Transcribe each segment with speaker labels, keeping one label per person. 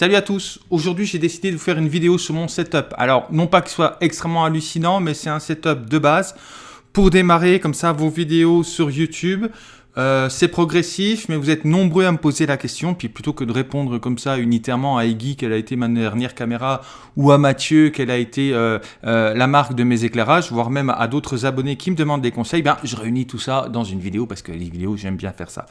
Speaker 1: Salut à tous, aujourd'hui j'ai décidé de vous faire une vidéo sur mon setup. Alors non pas qu'il soit extrêmement hallucinant, mais c'est un setup de base pour démarrer comme ça vos vidéos sur YouTube. Euh, c'est progressif, mais vous êtes nombreux à me poser la question. Puis plutôt que de répondre comme ça unitairement à Iggy, quelle a été ma dernière caméra, ou à Mathieu, quelle a été euh, euh, la marque de mes éclairages, voire même à d'autres abonnés qui me demandent des conseils, ben, je réunis tout ça dans une vidéo parce que les vidéos, j'aime bien faire ça.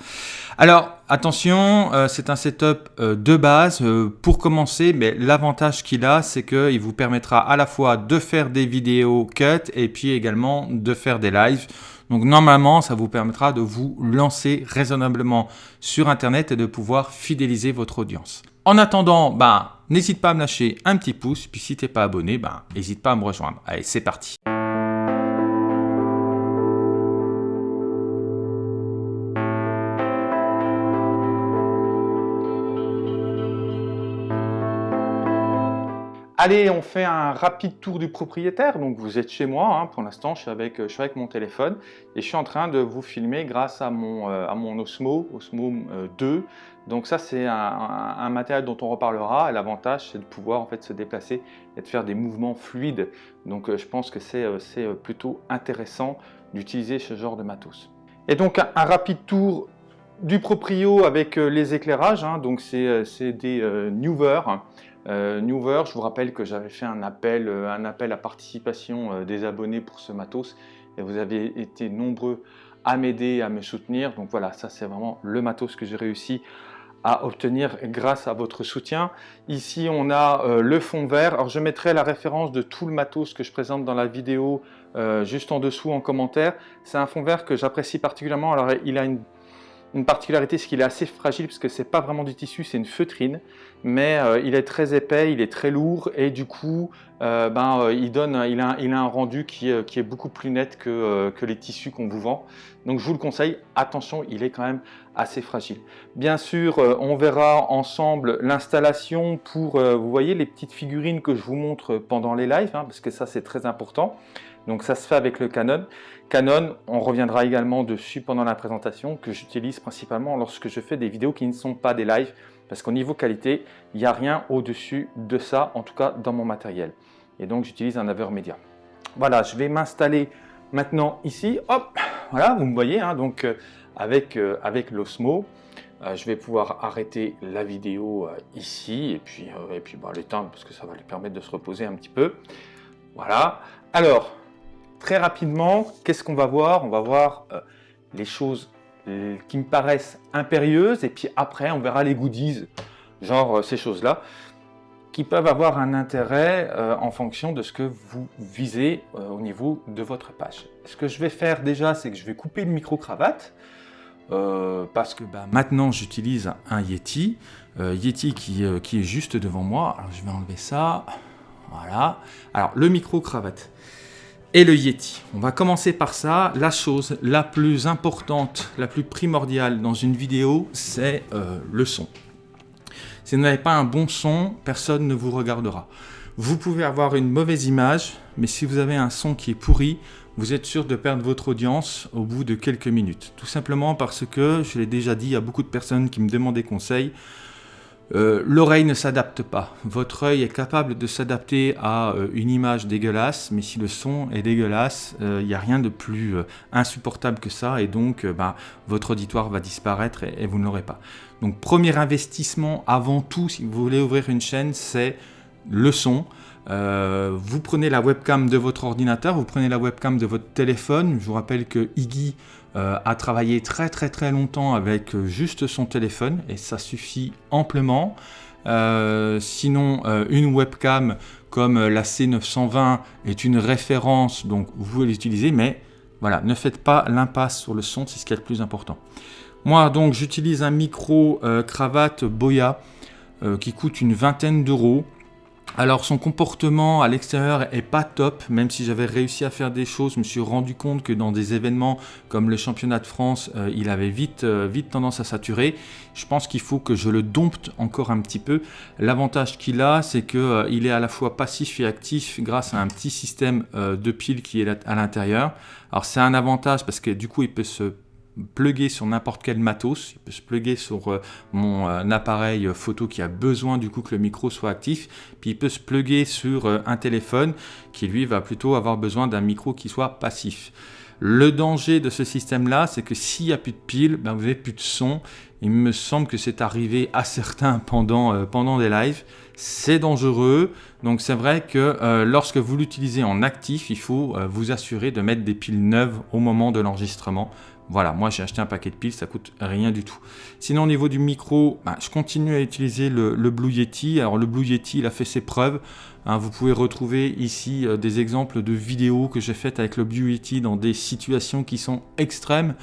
Speaker 1: Alors, attention, c'est un setup de base. pour commencer, mais l'avantage qu'il a, c'est qu'il vous permettra à la fois de faire des vidéos cut et puis également de faire des lives. Donc normalement, ça vous permettra de vous lancer raisonnablement sur Internet et de pouvoir fidéliser votre audience. En attendant, ben, n'hésite pas à me lâcher un petit pouce, puis si tu n'es pas abonné, ben, n'hésite pas à me rejoindre. Allez, c'est parti Allez, on fait un rapide tour du propriétaire. Donc vous êtes chez moi, hein. pour l'instant je, suis avec, mon téléphone et je suis en train de vous filmer grâce à mon, euh, Osmo, Osmo 2. Euh, donc ça c'est un, matériel dont on reparlera. L'avantage c'est de pouvoir en fait se déplacer et de faire des mouvements fluides. Donc euh, je pense que c'est plutôt intéressant d'utiliser ce genre de matos. Et donc un, rapide tour du proprio avec les éclairages. Hein. Donc c'est des Newer. Euh, Newer, je vous rappelle que j'avais fait un appel, euh, un appel à participation euh, des abonnés pour ce matos et vous avez été nombreux à m'aider, à me soutenir. Donc voilà, ça c'est vraiment le matos que j'ai réussi à obtenir grâce à votre soutien. Ici, on a le fond vert. Alors, je mettrai la référence de tout le matos que je présente dans la vidéo juste en dessous en commentaire. C'est un fond vert que j'apprécie particulièrement. Alors, il a une une particularité, c'est qu'il est assez fragile parce que c'est pas vraiment du tissu, c'est une feutrine, mais euh, il est très épais, il est très lourd et du coup, euh, ben, euh, il, donne, il, a, un rendu qui, est beaucoup plus net que, que les tissus qu'on vous vend. Donc je vous le conseille, attention, il est quand même assez fragile. Bien sûr, on verra ensemble l'installation pour, vous voyez, les petites figurines que je vous montre pendant les lives, hein, parce que ça c'est très important. Donc ça se fait avec le Canon. Canon, on reviendra également dessus pendant la présentation, que j'utilise principalement lorsque je fais des vidéos qui ne sont pas des lives, parce qu'au niveau qualité, il n'y a rien au-dessus de ça, en tout cas dans mon matériel. Et donc j'utilise un Avermedia. Voilà, je vais m'installer maintenant ici. Hop, voilà, vous me voyez, hein, donc euh, avec, euh, avec l'Osmo. Euh, je vais pouvoir arrêter la vidéo ici et puis, puis bah, l'éteindre parce que ça va lui permettre de se reposer un petit peu. Voilà. Alors, Très rapidement, qu'est-ce qu'on va voir? On va voir euh, les choses euh, qui me paraissent impérieuses et puis après on verra les goodies, genre euh, ces choses-là, qui peuvent avoir un intérêt en fonction de ce que vous visez au niveau de votre page. Ce que je vais faire déjà, c'est que je vais couper le micro-cravate, parce que bah, maintenant j'utilise un Yeti, Yeti qui, est juste devant moi. Je vais enlever ça, voilà. Alors le micro-cravate, et le Yeti. On va commencer par ça. La chose la plus importante, la plus primordiale dans une vidéo, c'est euh, le son. Si vous n'avez pas un bon son, personne ne vous regardera. Vous pouvez avoir une mauvaise image, mais si vous avez un son qui est pourri, vous êtes sûr de perdre votre audience au bout de quelques minutes. Tout simplement parce que, je l'ai déjà dit à beaucoup de personnes qui me demandaient conseil, euh, l'oreille ne s'adapte pas. Votre œil est capable de s'adapter à euh, une image dégueulasse, mais si le son est dégueulasse, il euh, n'y a rien de plus insupportable que ça, et donc bah, votre auditoire va disparaître et, vous ne l'aurez pas. Donc premier investissement avant tout, si vous voulez ouvrir une chaîne, c'est le son. Vous prenez la webcam de votre ordinateur, vous prenez la webcam de votre téléphone. Je vous rappelle que Iggy euh, a travaillé très très très longtemps avec euh, juste son téléphone et ça suffit amplement. Euh, sinon, une webcam comme la C920 est une référence, donc vous pouvez l'utiliser, mais voilà, ne faites pas l'impasse sur le son, c'est ce qui est le plus important. Moi, donc, j'utilise un micro cravate Boya qui coûte une vingtaine d'euros. Alors son comportement à l'extérieur est pas top, même si j'avais réussi à faire des choses, je me suis rendu compte que dans des événements comme le championnat de France, euh, il avait vite, euh, vite tendance à saturer. Je pense qu'il faut que je le dompte encore un petit peu. L'avantage qu'il a, c'est qu'il euh, est à la fois passif et actif grâce à un petit système de piles qui est à l'intérieur. Alors c'est un avantage parce que du coup il peut se plugger sur n'importe quel matos, il peut se plugger sur euh, mon euh, appareil photo qui a besoin du coup que le micro soit actif, puis il peut se plugger sur un téléphone qui lui va plutôt avoir besoin d'un micro qui soit passif. Le danger de ce système-là, c'est que s'il n'y a plus de piles, ben vous n'avez plus de son. Il me semble que c'est arrivé à certains pendant, pendant des lives. C'est dangereux. Donc c'est vrai que euh, lorsque vous l'utilisez en actif, il faut euh, vous assurer de mettre des piles neuves au moment de l'enregistrement. Voilà, moi j'ai acheté un paquet de piles, ça coûte rien du tout. Sinon au niveau du micro, bah, je continue à utiliser le, Blue Yeti. Alors le Blue Yeti, il a fait ses preuves. Hein. vous pouvez retrouver ici euh, des exemples de vidéos que j'ai faites avec le Blue Yeti dans des situations qui sont extrêmes.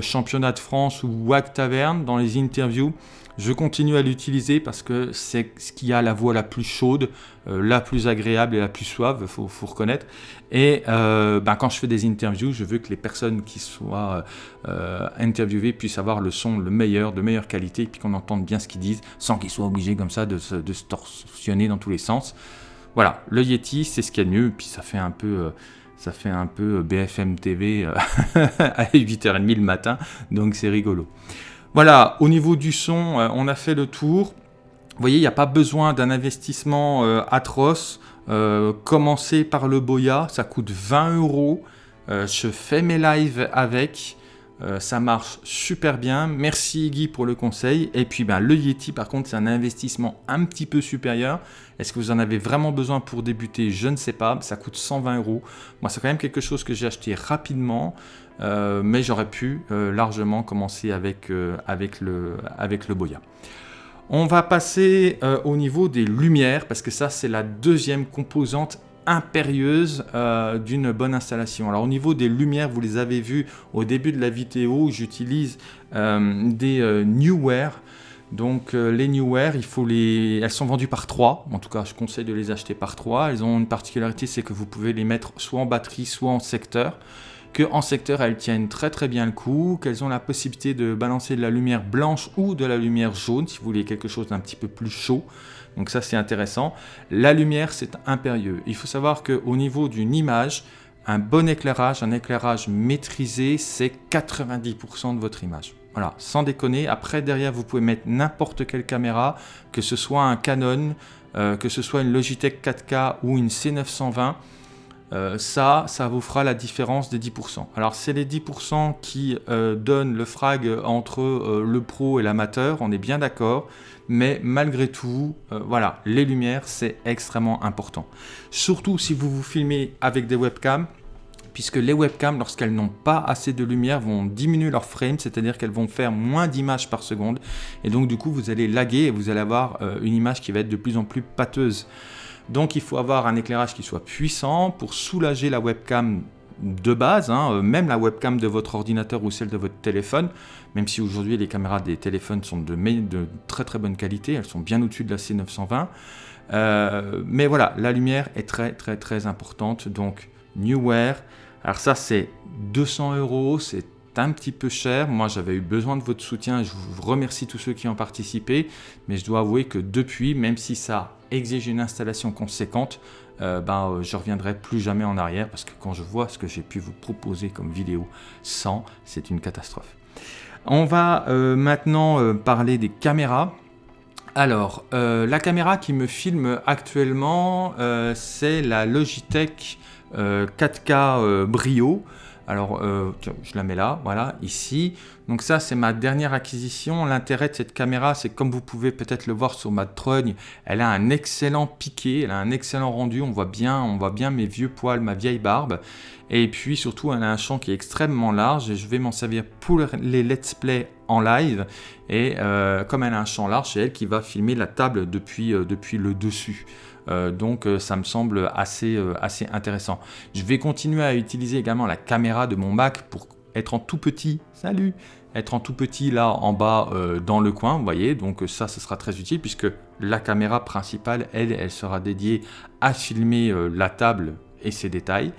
Speaker 1: championnat de France ou WAG Taverne, dans les interviews. Je continue à l'utiliser parce que c'est ce qui a la voix la plus chaude, euh, la plus agréable et la plus suave, il faut, reconnaître. Et euh, ben, quand je fais des interviews, je veux que les personnes qui soient euh, interviewées puissent avoir le son le meilleur, de meilleure qualité, et puis qu'on entende bien ce qu'ils disent, sans qu'ils soient obligés comme ça de se, torsionner dans tous les sens. Voilà, le Yeti, c'est ce qu'il y a de mieux, puis ça fait un peu ça fait un peu BFM TV à 8h30 le matin, donc c'est rigolo. Voilà, au niveau du son, euh, on a fait le tour. Vous voyez, il n'y a pas besoin d'un investissement euh, atroce. Euh, commencez par le Boya, ça coûte 20 euros. je fais mes lives avec. ça marche super bien. Merci Guy pour le conseil. Et puis ben, le Yeti, par contre, c'est un investissement un petit peu supérieur. Est-ce que vous en avez vraiment besoin pour débuter? Je ne sais pas. Ça coûte 120 euros. Moi, c'est quand même quelque chose que j'ai acheté rapidement. Euh, mais j'aurais pu euh, largement commencer avec, euh, avec, le, avec le Boya. On va passer au niveau des lumières, parce que ça c'est la deuxième composante impérieuse d'une bonne installation. Alors au niveau des lumières, vous les avez vues au début de la vidéo, j'utilise des Newware. Donc les Newware, il faut les... elles sont vendues par 3, en tout cas je conseille de les acheter par 3. Elles ont une particularité, c'est que vous pouvez les mettre soit en batterie, soit en secteur qu'en secteur elles tiennent très très bien le coup, qu'elles ont la possibilité de balancer de la lumière blanche ou de la lumière jaune si vous voulez quelque chose d'un petit peu plus chaud. Donc ça c'est intéressant. La lumière c'est impérieux. Il faut savoir qu'au niveau d'une image, un bon éclairage, un éclairage maîtrisé, c'est 90% de votre image. Voilà, sans déconner. Après, derrière, vous pouvez mettre n'importe quelle caméra, que ce soit un Canon, euh, que ce soit une Logitech 4K ou une C920. Euh, ça, ça vous fera la différence des 10%. Alors c'est les 10% qui euh, donnent le frag entre euh, le pro et l'amateur, on est bien d'accord, mais malgré tout, voilà, les lumières c'est extrêmement important. Surtout si vous vous filmez avec des webcams, puisque les webcams, lorsqu'elles n'ont pas assez de lumière, vont diminuer leur frame, c'est-à-dire qu'elles vont faire moins d'images par seconde, et donc du coup vous allez laguer et vous allez avoir une image qui va être de plus en plus pâteuse. Donc il faut avoir un éclairage qui soit puissant pour soulager la webcam de base, hein, euh, même la webcam de votre ordinateur ou celle de votre téléphone, même si aujourd'hui les caméras des téléphones sont de, très très bonne qualité, elles sont bien au-dessus de la C920. Euh, mais voilà, la lumière est très très très importante, donc Newware. Alors ça c'est 200 euros, c'est un petit peu cher. Moi, j'avais eu besoin de votre soutien. Je vous remercie tous ceux qui ont participé. Mais je dois avouer que depuis, même si ça exige une installation conséquente, euh, ben, euh, je reviendrai plus jamais en arrière parce que quand je vois ce que j'ai pu vous proposer comme vidéo sans, c'est une catastrophe. On va euh, maintenant parler des caméras. Alors, la caméra qui me filme actuellement, c'est la Logitech 4K Brio. Alors, euh, je la mets là, voilà, ici. Donc ça, c'est ma dernière acquisition. L'intérêt de cette caméra, c'est comme vous pouvez peut-être le voir sur ma trogne, elle a un excellent piqué, elle a un excellent rendu. On voit bien, on voit bien mes vieux poils, ma vieille barbe. Et puis surtout, elle a un champ qui est extrêmement large et je vais m'en servir pour les let's play en live. Et euh, comme elle a un champ large, c'est elle qui va filmer la table depuis, euh, depuis le dessus. Euh, donc euh, ça me semble assez, euh, assez intéressant. Je vais continuer à utiliser également la caméra de mon Mac pour être en tout petit, salut, être en tout petit là en bas dans le coin, vous voyez, donc ça, ce sera très utile puisque la caméra principale, elle, elle sera dédiée à filmer la table et ses détails.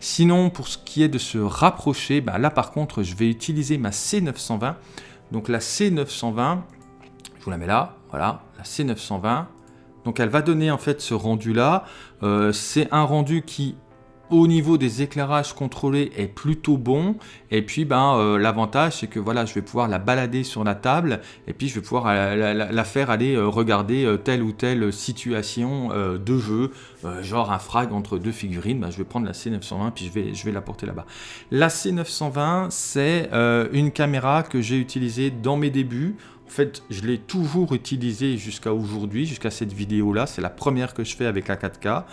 Speaker 1: Sinon, pour ce qui est de se rapprocher, bah, là par contre, je vais utiliser ma C920. Donc la C920, je vous la mets là, voilà, la C920, donc elle va donner en fait ce rendu là. Euh, c'est un rendu qui au niveau des éclairages contrôlés est plutôt bon. Et puis ben euh, l'avantage c'est que voilà je vais pouvoir la balader sur la table. Et puis je vais pouvoir euh, la, faire aller regarder telle ou telle situation de jeu. Genre un frag entre deux figurines. Ben, je vais prendre la C920 puis je vais, je vais la porter là-bas. La C920 c'est une caméra que j'ai utilisée dans mes débuts en fait, je l'ai toujours utilisée jusqu'à aujourd'hui, jusqu'à cette vidéo-là. C'est la première que je fais avec la 4K.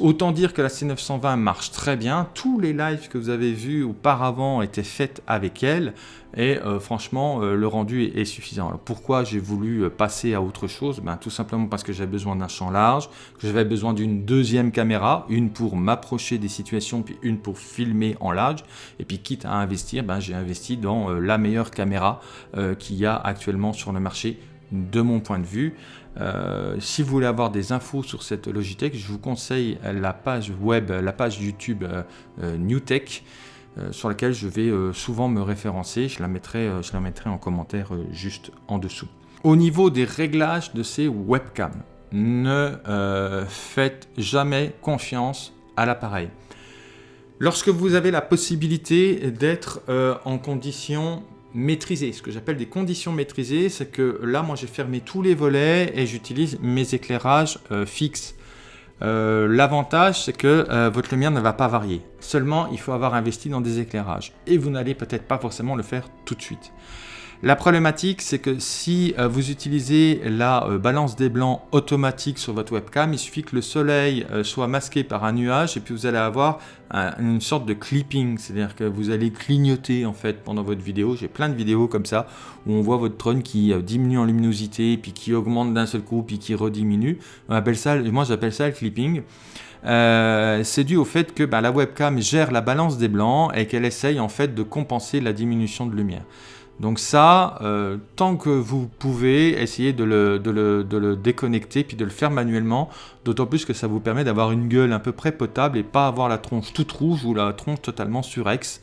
Speaker 1: Autant dire que la C920 marche très bien. Tous les lives que vous avez vus auparavant étaient faits avec elle. Et euh, franchement, euh, le rendu est, suffisant. Pourquoi j'ai voulu euh, passer à autre chose? Ben, Tout simplement parce que j'avais besoin d'un champ large, que j'avais besoin d'une deuxième caméra, une pour m'approcher des situations, puis une pour filmer en large. Et puis quitte à investir, ben, j'ai investi dans la meilleure caméra qu'il y a actuellement sur le marché de mon point de vue. Euh, si vous voulez avoir des infos sur cette Logitech, je vous conseille la page web, la page YouTube euh, euh, NewTech, sur laquelle je vais souvent me référencer. Je la mettrai, je la mettrai en commentaire juste en dessous. Au niveau des réglages de ces webcams, ne faites jamais confiance à l'appareil. Lorsque vous avez la possibilité d'être en condition maîtrisé. Ce que j'appelle des conditions maîtrisées, c'est que là, moi, j'ai fermé tous les volets et j'utilise mes éclairages euh, fixes. Euh, l'avantage, c'est que euh, votre lumière ne va pas varier. Seulement, il faut avoir investi dans des éclairages. Et vous n'allez peut-être pas forcément le faire tout de suite. La problématique, c'est que si euh, vous utilisez la euh, balance des blancs automatique sur votre webcam, il suffit que le soleil euh, soit masqué par un nuage et puis vous allez avoir une sorte de clipping, c'est-à-dire que vous allez clignoter en fait pendant votre vidéo. J'ai plein de vidéos comme ça où on voit votre drone qui diminue en luminosité, puis qui augmente d'un seul coup, puis qui rediminue. On ça, moi j'appelle ça le clipping. c'est dû au fait que bah, la webcam gère la balance des blancs et qu'elle essaye en fait de compenser la diminution de lumière. Donc ça, euh, tant que vous pouvez, essayez de le, déconnecter puis de le faire manuellement, d'autant plus que ça vous permet d'avoir une gueule à peu près potable et pas avoir la tronche toute rouge ou la tronche totalement surex.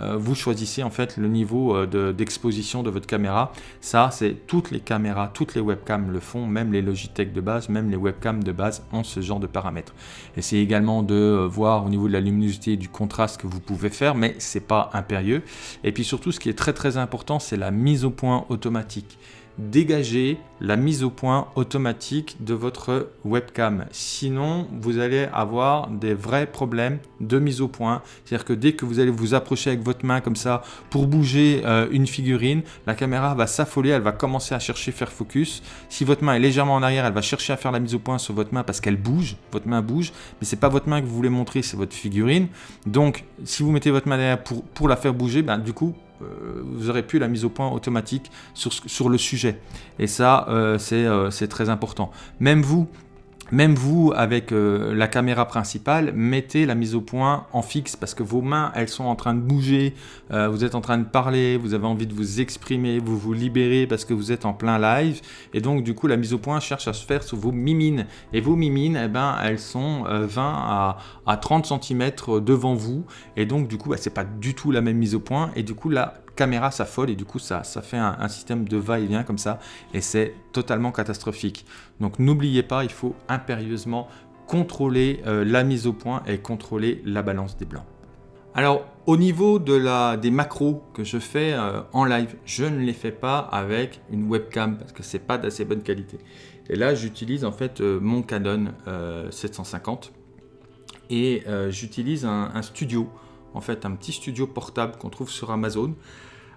Speaker 1: Euh, vous choisissez en fait le niveau euh, d'exposition de, votre caméra. Ça, c'est toutes les caméras, toutes les webcams le font, même les Logitech de base, même les webcams de base ont ce genre de paramètres. Essayez également de euh, voir au niveau de la luminosité et du contraste que vous pouvez faire, mais c'est pas impérieux. Et puis surtout, ce qui est très très important, c'est la mise au point automatique dégager la mise au point automatique de votre webcam. Sinon, vous allez avoir des vrais problèmes de mise au point. C'est-à-dire que dès que vous allez vous approcher avec votre main comme ça pour bouger euh, une figurine, la caméra va s'affoler, elle va commencer à chercher faire focus. Si votre main est légèrement en arrière, elle va chercher à faire la mise au point sur votre main parce qu'elle bouge, votre main bouge, mais c'est pas votre main que vous voulez montrer, c'est votre figurine. Donc, si vous mettez votre main derrière pour, pour la faire bouger, ben, du coup, vous aurez plus la mise au point automatique sur, sur le sujet. Et ça, euh, euh, c'est très important. Même vous, même vous, avec euh, la caméra principale, mettez la mise au point en fixe parce que vos mains, elles sont en train de bouger, euh, vous êtes en train de parler, vous avez envie de vous exprimer, vous vous libérez parce que vous êtes en plein live. Et donc, du coup, la mise au point cherche à se faire sur vos mimines. Et vos mimines, eh ben, elles sont 20 euh, à, 30 cm devant vous. Et donc, du coup, bah, c'est pas du tout la même mise au point. Et du coup, la caméra s'affole et du coup, ça, ça fait un, système de va-et-vient comme ça. Et c'est totalement catastrophique. Donc n'oubliez pas, il faut impérieusement contrôler euh, la mise au point et contrôler la balance des blancs. Alors au niveau de la, des macros que je fais euh, en live, je ne les fais pas avec une webcam parce que c'est pas d'assez bonne qualité. Et là j'utilise en fait euh, mon Canon 750 et j'utilise un, studio, en fait un petit studio portable qu'on trouve sur Amazon.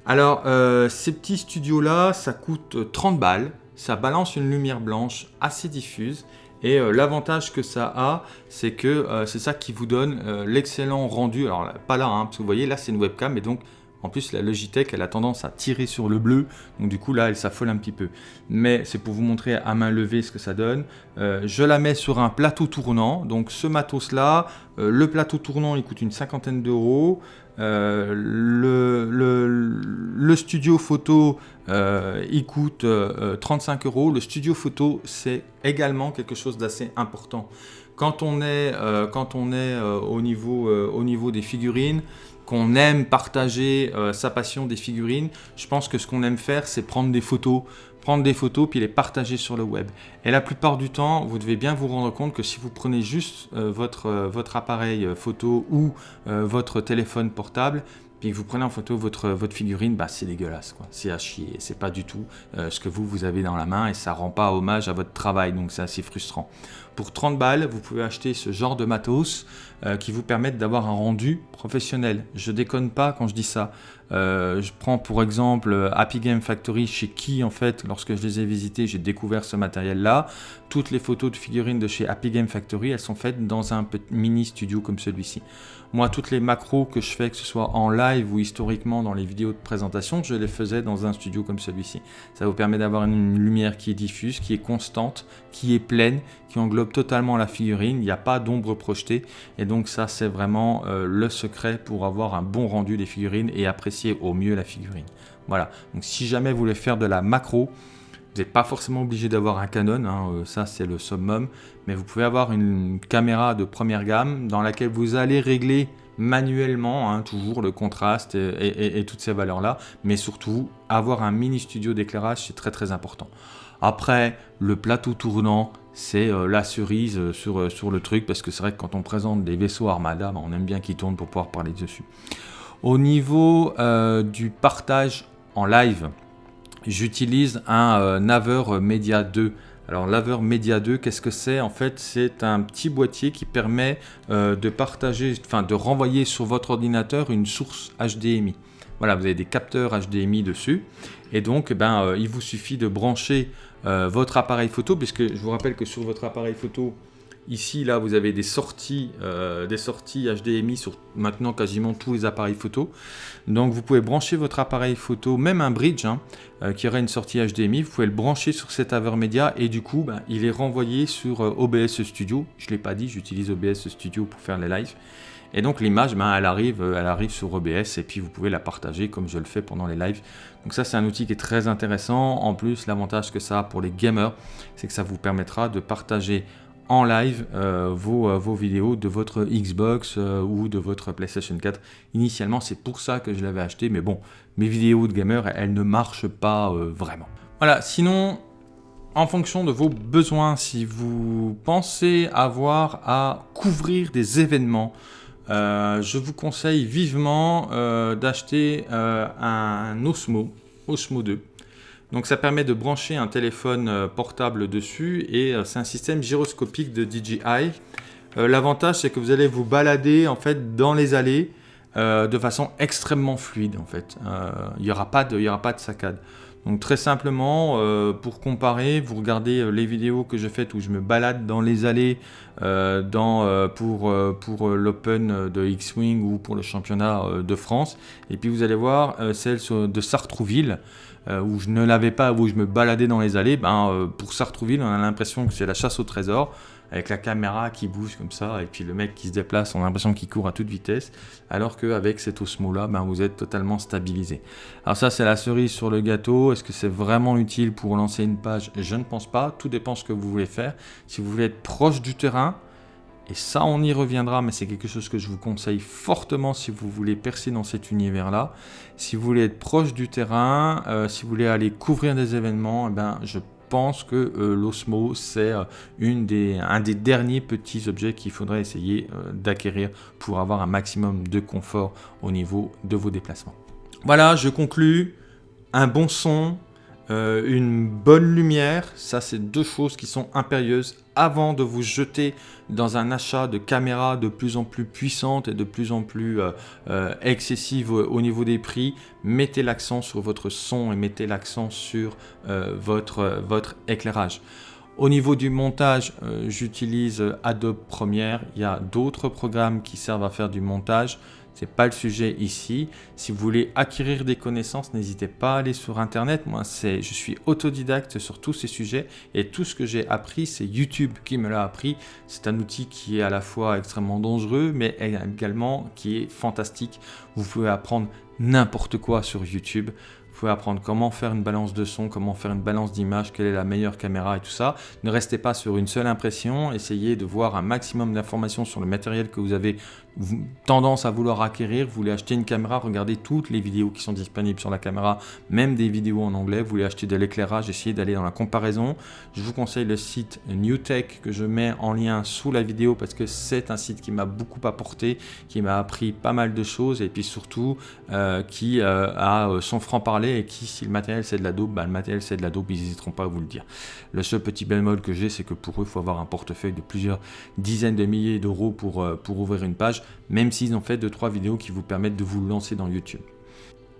Speaker 1: Alors ces petits studios là ça coûte 30 balles ça balance une lumière blanche assez diffuse et euh, l'avantage que ça a, c'est que euh, c'est ça qui vous donne euh, l'excellent rendu. Alors pas là, hein, parce que vous voyez, là c'est une webcam, et donc en plus la Logitech, elle a tendance à tirer sur le bleu, donc du coup là elle s'affole un petit peu. Mais c'est pour vous montrer à main levée ce que ça donne. je la mets sur un plateau tournant, donc ce matos là, le plateau tournant il coûte une cinquantaine d'euros. Euh, le, studio photo, euh, il coûte 35 euh, euros. Le studio photo, c'est également quelque chose d'assez important. Quand on est, quand on est au, niveau, au niveau des figurines, qu'on aime partager sa passion des figurines, je pense que ce qu'on aime faire, c'est prendre des photos prendre des photos puis les partager sur le web. Et la plupart du temps, vous devez bien vous rendre compte que si vous prenez juste euh, votre, euh, votre appareil euh, photo ou votre téléphone portable, puis vous prenez en photo votre, votre figurine, bah, c'est dégueulasse, quoi. c'est à chier, c'est pas du tout ce que vous, vous avez dans la main et ça rend pas hommage à votre travail, donc c'est assez frustrant. Pour 30 balles, vous pouvez acheter ce genre de matos qui vous permettent d'avoir un rendu professionnel. Je déconne pas quand je dis ça. Euh, je prends pour exemple Happy Game Factory, chez qui en fait, lorsque je les ai visités, j'ai découvert ce matériel-là. Toutes les photos de figurines de chez Happy Game Factory, elles sont faites dans un mini studio comme celui-ci. Moi, toutes les macros que je fais, que ce soit en live ou historiquement dans les vidéos de présentation, je les faisais dans un studio comme celui-ci. Ça vous permet d'avoir une lumière qui est diffuse, qui est constante, qui est pleine, qui englobe totalement la figurine. Il n'y a pas d'ombre projetée. Et donc ça, c'est vraiment euh, le secret pour avoir un bon rendu des figurines et apprécier au mieux la figurine. Voilà. Donc si jamais vous voulez faire de la macro, vous n'êtes pas forcément obligé d'avoir un Canon, hein, euh, ça c'est le summum, mais vous pouvez avoir une caméra de première gamme dans laquelle vous allez régler manuellement hein, toujours le contraste et, toutes ces valeurs-là, mais surtout avoir un mini studio d'éclairage, c'est très très important. Après, le plateau tournant, c'est euh, la cerise euh, sur, sur le truc, parce que c'est vrai que quand on présente des vaisseaux Armada, bah, on aime bien qu'ils tournent pour pouvoir parler dessus. Au niveau du partage en live, j'utilise un euh, Naver Media 2. Alors Naver Media 2, qu'est-ce que c'est? En fait, c'est un petit boîtier qui permet euh, de partager, enfin de renvoyer sur votre ordinateur une source HDMI. Voilà, vous avez des capteurs HDMI dessus. Et donc, ben, euh, il vous suffit de brancher votre appareil photo, puisque je vous rappelle que sur votre appareil photo, Ici, là, vous avez des sorties, euh, des sorties HDMI sur maintenant quasiment tous les appareils photo. Donc, vous pouvez brancher votre appareil photo, même un bridge hein, euh, qui aurait une sortie HDMI. Vous pouvez le brancher sur cet Avermedia et du coup, ben, il est renvoyé sur euh, OBS Studio. Je ne l'ai pas dit, j'utilise OBS Studio pour faire les lives. Et donc l'image, ben, elle, arrive, elle arrive sur OBS et puis vous pouvez la partager comme je le fais pendant les lives. Donc ça, c'est un outil qui est très intéressant. En plus, l'avantage que ça a pour les gamers, c'est que ça vous permettra de partager en live euh, vos, euh, vos, vidéos de votre Xbox euh, ou de votre PlayStation 4. Initialement, c'est pour ça que je l'avais acheté, mais bon, mes vidéos de gamer, elles ne marchent pas vraiment. Voilà, sinon, en fonction de vos besoins, si vous pensez avoir à couvrir des événements, je vous conseille vivement d'acheter un Osmo, Osmo 2. Donc ça permet de brancher un téléphone euh, portable dessus et euh, c'est un système gyroscopique de DJI. Euh, l'avantage c'est que vous allez vous balader en fait dans les allées de façon extrêmement fluide en fait. Il n'y aura, aura pas de saccade. Donc très simplement, pour comparer, vous regardez les vidéos que j'ai faites où je me balade dans les allées dans, pour, pour l'Open de X-Wing ou pour le championnat de France. Et puis vous allez voir celle de Sartrouville. Euh, où je ne l'avais pas, où je me baladais dans les allées, ben, euh, pour Sartrouville, on a l'impression que c'est la chasse au trésor, avec la caméra qui bouge comme ça, et puis le mec qui se déplace, on a l'impression qu'il court à toute vitesse, alors qu'avec cet Osmo-là, ben, vous êtes totalement stabilisé. Alors ça, c'est la cerise sur le gâteau. Est-ce que c'est vraiment utile pour lancer une page? Je ne pense pas. Tout dépend ce que vous voulez faire. Si vous voulez être proche du terrain, et ça, on y reviendra, mais c'est quelque chose que je vous conseille fortement si vous voulez percer dans cet univers-là. Si vous voulez être proche du terrain, euh, si vous voulez aller couvrir des événements, eh ben, je pense que euh, l'Osmo, c'est euh, des, un des derniers petits objets qu'il faudrait essayer d'acquérir pour avoir un maximum de confort au niveau de vos déplacements. Voilà, je conclus. Un bon son, euh, une bonne lumière, ça c'est deux choses qui sont impérieuses avant de vous jeter dans un achat de caméras de plus en plus puissantes et de plus en plus euh, euh, excessives au, niveau des prix. Mettez l'accent sur votre son et mettez l'accent sur votre, votre éclairage. Au niveau du montage, j'utilise Adobe Premiere. Il y a d'autres programmes qui servent à faire du montage. Ce n'est pas le sujet ici. Si vous voulez acquérir des connaissances, n'hésitez pas à aller sur Internet. Moi, je suis autodidacte sur tous ces sujets et tout ce que j'ai appris, c'est YouTube qui me l'a appris. C'est un outil qui est à la fois extrêmement dangereux, mais également qui est fantastique. Vous pouvez apprendre n'importe quoi sur YouTube. Apprendre comment faire une balance de son, comment faire une balance d'image, quelle est la meilleure caméra et tout ça. Ne restez pas sur une seule impression, essayez de voir un maximum d'informations sur le matériel que vous avez tendance à vouloir acquérir, vous voulez acheter une caméra, regardez toutes les vidéos qui sont disponibles sur la caméra, même des vidéos en anglais, vous voulez acheter de l'éclairage, essayez d'aller dans la comparaison. Je vous conseille le site NewTech que je mets en lien sous la vidéo parce que c'est un site qui m'a beaucoup apporté, qui m'a appris pas mal de choses et puis surtout euh, qui euh, a euh, son franc-parler et qui, si le matériel c'est de la dope, bah, le matériel c'est de la dope, ils n'hésiteront pas à vous le dire. Le seul petit bémol que j'ai, c'est que pour eux, il faut avoir un portefeuille de plusieurs dizaines de milliers d'euros pour, pour ouvrir une page même s'ils ont fait 2-3 vidéos qui vous permettent de vous lancer dans YouTube.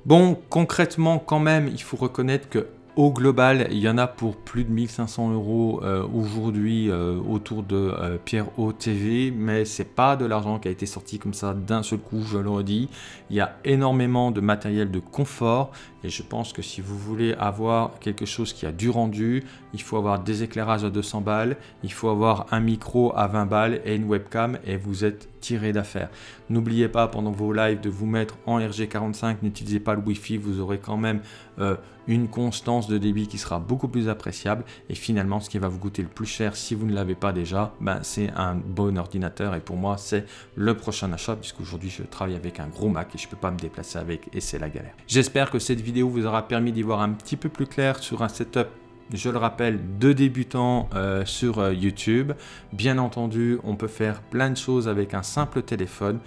Speaker 1: Bon, concrètement quand même, il faut reconnaître que au global, il y en a pour plus de 1500 euros euh, aujourd'hui euh, autour de euh, Pierre O TV, mais c'est pas de l'argent qui a été sorti comme ça d'un seul coup, je le redis. Il y a énormément de matériel de confort et je pense que si vous voulez avoir quelque chose qui a du rendu, il faut avoir des éclairages à 200 balles, il faut avoir un micro à 20 balles et une webcam et vous êtes tiré d'affaire. N'oubliez pas pendant vos lives de vous mettre en RG45, n'utilisez pas le Wi-Fi, vous aurez quand même euh, une constance de débit qui sera beaucoup plus appréciable et finalement ce qui va vous coûter le plus cher si vous ne l'avez pas déjà, ben, c'est un bon ordinateur et pour moi c'est le prochain achat puisqu'aujourd'hui je travaille avec un gros Mac et je ne peux pas me déplacer avec et c'est la galère. J'espère que cette vidéo vous aura permis d'y voir un petit peu plus clair sur un setup je le rappelle, de débutants euh, sur euh, YouTube. Bien entendu, on peut faire plein de choses avec un simple téléphone.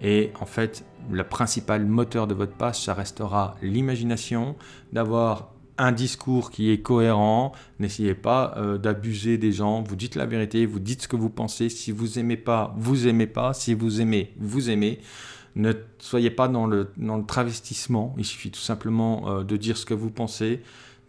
Speaker 1: Et en fait, le principal moteur de votre page, ça restera l'imagination, d'avoir un discours qui est cohérent. N'essayez pas euh, d'abuser des gens. Vous dites la vérité, vous dites ce que vous pensez. Si vous aimez pas, vous aimez pas. Si vous aimez, vous aimez. Ne soyez pas dans le, dans le travestissement. Il suffit tout simplement de dire ce que vous pensez.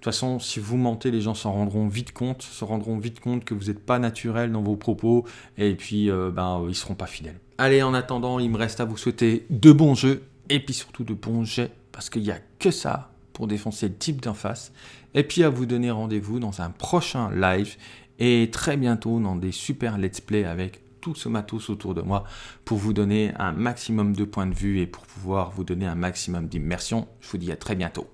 Speaker 1: De toute façon, si vous mentez, les gens s'en rendront vite compte, se rendront vite compte que vous n'êtes pas naturel dans vos propos et puis euh, ben, ils ne seront pas fidèles. Allez, en attendant, il me reste à vous souhaiter de bons jeux et puis surtout de bons jets parce qu'il n'y a que ça pour défoncer le type d'en face. Et puis à vous donner rendez-vous dans un prochain live et très bientôt dans des super let's play avec tout ce matos autour de moi pour vous donner un maximum de points de vue et pour pouvoir vous donner un maximum d'immersion. Je vous dis à très bientôt.